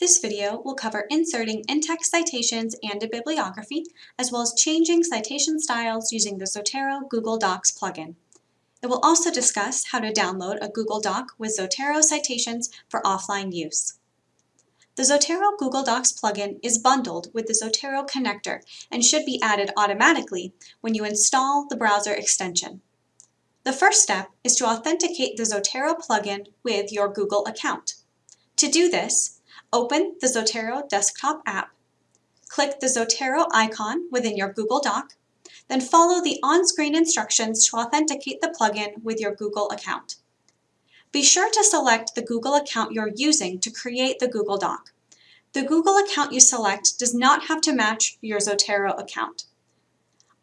This video will cover inserting in-text citations and a bibliography, as well as changing citation styles using the Zotero Google Docs plugin. It will also discuss how to download a Google Doc with Zotero citations for offline use. The Zotero Google Docs plugin is bundled with the Zotero connector and should be added automatically when you install the browser extension. The first step is to authenticate the Zotero plugin with your Google account. To do this, Open the Zotero desktop app. Click the Zotero icon within your Google Doc, then follow the on-screen instructions to authenticate the plugin with your Google account. Be sure to select the Google account you're using to create the Google Doc. The Google account you select does not have to match your Zotero account.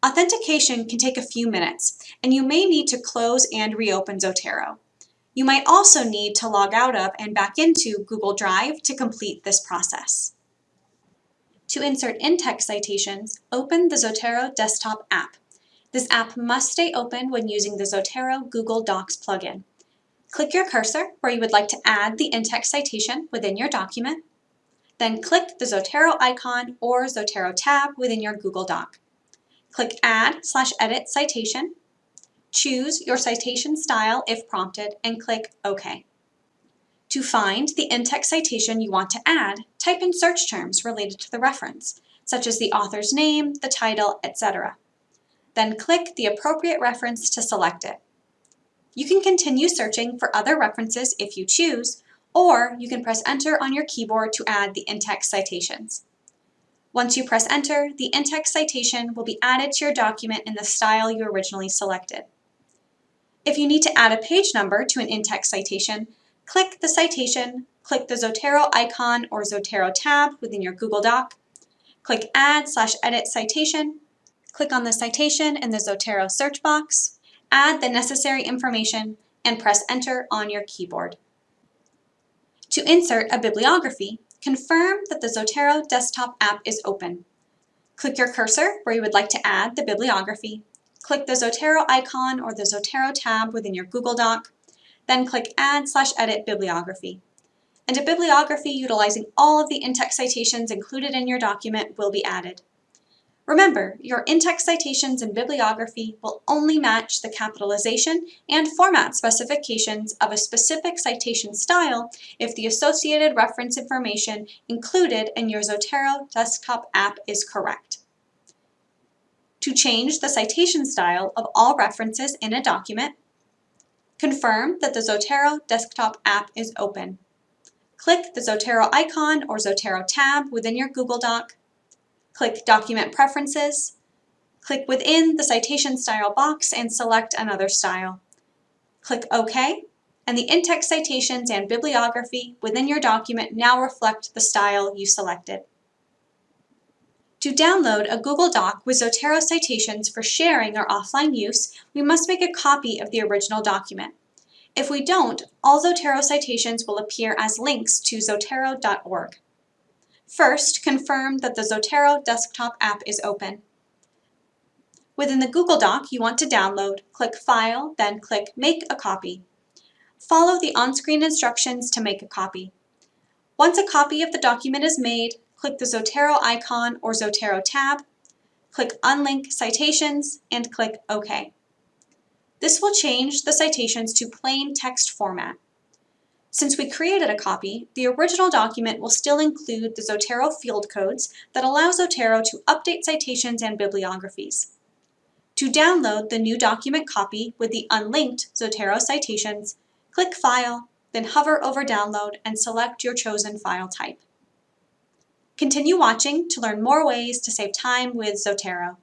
Authentication can take a few minutes, and you may need to close and reopen Zotero. You might also need to log out of and back into Google Drive to complete this process. To insert in-text citations, open the Zotero desktop app. This app must stay open when using the Zotero Google Docs plugin. Click your cursor where you would like to add the in-text citation within your document. Then click the Zotero icon or Zotero tab within your Google Doc. Click Add slash Edit Citation Choose your citation style if prompted and click OK. To find the in-text citation you want to add, type in search terms related to the reference, such as the author's name, the title, etc. Then click the appropriate reference to select it. You can continue searching for other references if you choose, or you can press enter on your keyboard to add the in-text citations. Once you press enter, the in-text citation will be added to your document in the style you originally selected. If you need to add a page number to an in-text citation, click the citation, click the Zotero icon or Zotero tab within your Google Doc, click Add slash Edit Citation, click on the citation in the Zotero search box, add the necessary information, and press Enter on your keyboard. To insert a bibliography, confirm that the Zotero desktop app is open. Click your cursor where you would like to add the bibliography click the Zotero icon or the Zotero tab within your Google Doc, then click Add slash Edit Bibliography. And a bibliography utilizing all of the in-text citations included in your document will be added. Remember, your in-text citations and bibliography will only match the capitalization and format specifications of a specific citation style if the associated reference information included in your Zotero desktop app is correct to change the citation style of all references in a document, confirm that the Zotero desktop app is open. Click the Zotero icon or Zotero tab within your Google Doc, click Document Preferences, click within the citation style box and select another style. Click OK, and the in-text citations and bibliography within your document now reflect the style you selected. To download a Google Doc with Zotero citations for sharing or offline use, we must make a copy of the original document. If we don't, all Zotero citations will appear as links to zotero.org. First, confirm that the Zotero desktop app is open. Within the Google Doc you want to download, click File, then click Make a Copy. Follow the on-screen instructions to make a copy. Once a copy of the document is made, click the Zotero icon or Zotero tab, click Unlink Citations, and click OK. This will change the citations to plain text format. Since we created a copy, the original document will still include the Zotero field codes that allow Zotero to update citations and bibliographies. To download the new document copy with the unlinked Zotero citations, click File, then hover over Download and select your chosen file type. Continue watching to learn more ways to save time with Zotero.